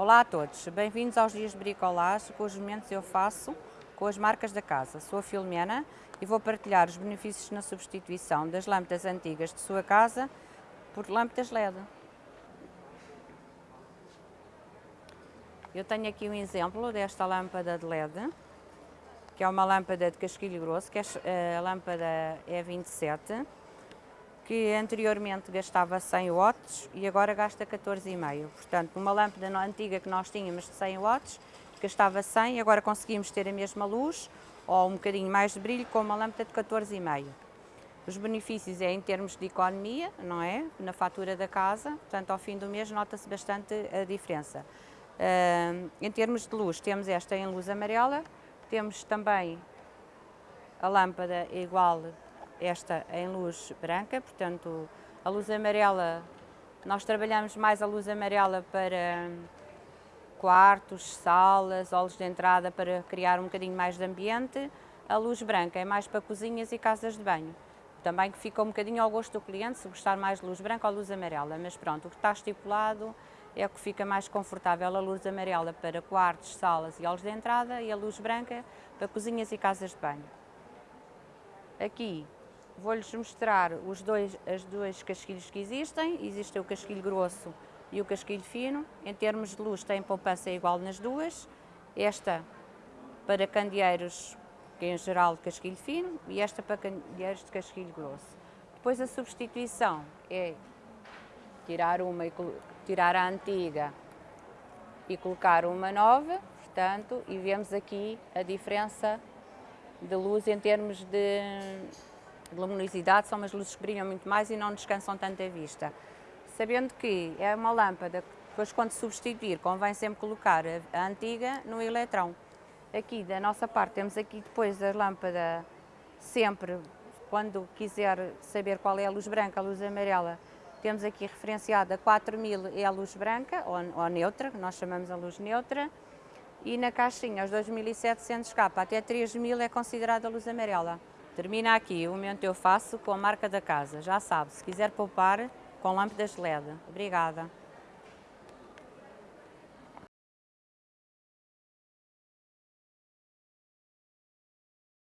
Olá a todos, bem-vindos aos dias de bricolage, cujos momentos eu faço com as marcas da casa. Sou a Filomena e vou partilhar os benefícios na substituição das lâmpadas antigas de sua casa por lâmpadas LED. Eu tenho aqui um exemplo desta lâmpada de LED, que é uma lâmpada de casquilho grosso, que é a lâmpada E27, que anteriormente gastava 100 watts e agora gasta 14,5. Portanto, uma lâmpada antiga que nós tínhamos de 100 watts, gastava 100 e agora conseguimos ter a mesma luz ou um bocadinho mais de brilho com uma lâmpada de 14,5. Os benefícios é em termos de economia, não é? Na fatura da casa, portanto ao fim do mês nota-se bastante a diferença. Uh, em termos de luz, temos esta em luz amarela, temos também a lâmpada igual esta em luz branca, portanto a luz amarela, nós trabalhamos mais a luz amarela para quartos, salas, olhos de entrada para criar um bocadinho mais de ambiente, a luz branca é mais para cozinhas e casas de banho. Também que fica um bocadinho ao gosto do cliente, se gostar mais de luz branca ou luz amarela, mas pronto, o que está estipulado é o que fica mais confortável, a luz amarela para quartos, salas e olhos de entrada e a luz branca para cozinhas e casas de banho. Aqui Vou-lhes mostrar os dois, as dois casquilhos que existem. Existe o casquilho grosso e o casquilho fino. Em termos de luz tem poupança igual nas duas. Esta para candeeiros, que é em geral de casquilho fino, e esta para candeeiros de casquilho grosso. Depois a substituição é tirar uma e tirar a antiga e colocar uma nova, portanto, e vemos aqui a diferença de luz em termos de de luminosidade, são umas luzes que brilham muito mais e não descansam tanto a vista. Sabendo que é uma lâmpada que depois quando substituir convém sempre colocar a, antiga no eletrão. Aqui da nossa parte temos aqui depois a lâmpada sempre, quando quiser saber qual é a luz branca, a luz amarela, temos aqui referenciada 4000 é a luz branca, ou, ou neutra, que nós chamamos a luz neutra, e na caixinha os 2700K até 3000 é considerada a luz amarela. Termina aqui o momento eu faço com a marca da casa. Já sabe, se quiser poupar, com lâmpadas LED. Obrigada.